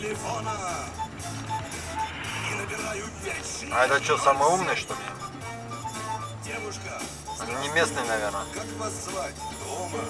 телефона. И набираю вечный А это что, самый умный, что ли? Девушка, Он не местный, наверное. как вас звать? Дома.